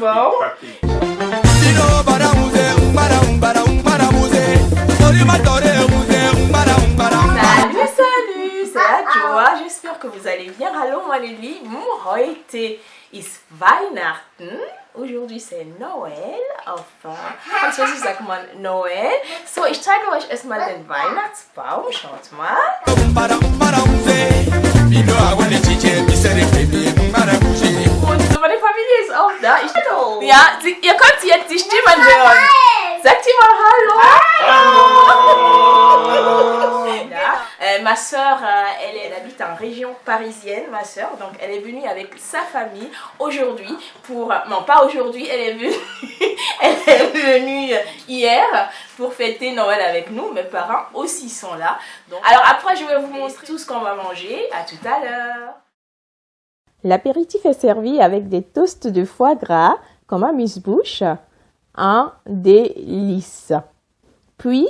Bon. Salut, salut, c'est Adjoa. J'espère que vous allez bien. Hallo meine Lieben. Heute ist Weihnachten. Aujourd'hui c'est Noël. Enfin, französisch sagt man Noël. So, ich zeige euch erstmal den Weihnachtsbaum. Schaut mal. Und meine Familie ist auch da. Ich, ja, sie, ihr könnt jetzt die Stimmen hören. Sagt ihr mal Hallo. Ma soeur, euh, elle, elle habite en région parisienne, ma soeur. Donc, elle est venue avec sa famille aujourd'hui pour... Non, pas aujourd'hui, elle est venue... elle est venue hier pour fêter Noël avec nous. Mes parents aussi sont là. Donc, alors après, je vais vous montrer tout ce qu'on va manger. À tout à l'heure. L'apéritif est servi avec des toasts de foie gras comme amuse-bouche, un délice. Puis,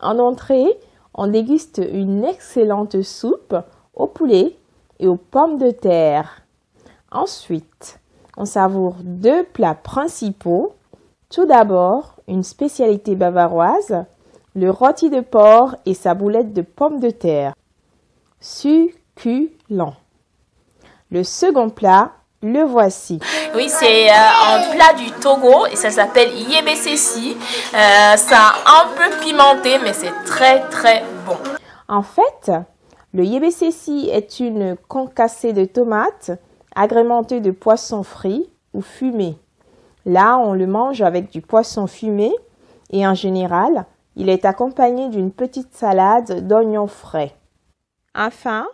en entrée, on déguste une excellente soupe au poulet et aux pommes de terre. Ensuite, on savoure deux plats principaux. Tout d'abord, une spécialité bavaroise, le rôti de porc et sa boulette de pommes de terre. Succulent. Le second plat, le voici. Oui, c'est euh, un plat du Togo et ça s'appelle Yebesesi. Euh, c'est un peu pimenté, mais c'est très très bon. En fait, le yebesesi est une concassée de tomates agrémentée de poisson frit ou fumé. Là, on le mange avec du poisson fumé et en général, il est accompagné d'une petite salade d'oignons frais. Enfin,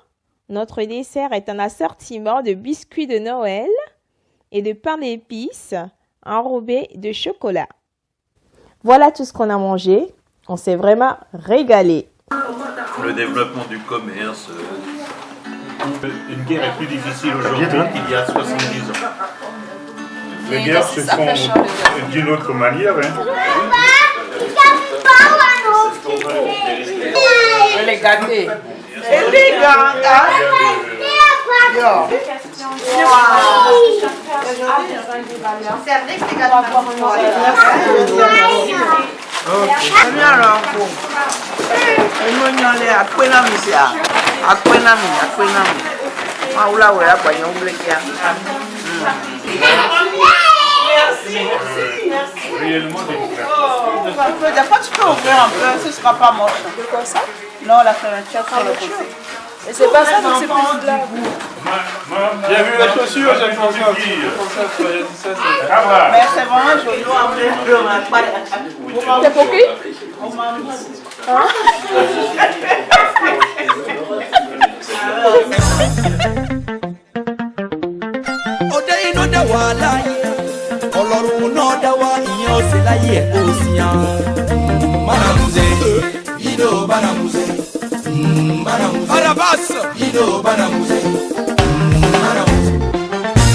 notre dessert est un assortiment de biscuits de Noël et de pain d'épices enrobé de chocolat. Voilà tout ce qu'on a mangé. On s'est vraiment régalé. le développement du commerce. euh, Une guerre est plus difficile aujourd'hui qu'il y a 70 ans. Les guerres se font d'une autre manière. Hein. Elle est gâtée. Elle est gâtée. Yo. Ẹni àrà ọkọ. Ẹni onye ọlẹ akpẹ na mi si a. Akpẹ na mi, akpẹ na mi. Wọn awúlọ awẹ agbanyẹ wúlẹ kíá. Réellement démocratique. Des fois tu peux ouvrir un peu, ce sera pas moche. Comme ça? Non, la fermeture sur le côté. Et c'est pas ça, donc c'est plus là. J'ai vu les chaussures, j'ai pensé à Mais c'est vraiment joli. T'es pour qui? Ọdẹ iná dẹ wà láàyè ọlọ́run náà dá wá ìyẹn ó sì láyé ẹ̀ kó sí yan. banamuze ido banamuze Banamuse. Barabas. Ido Banamuse.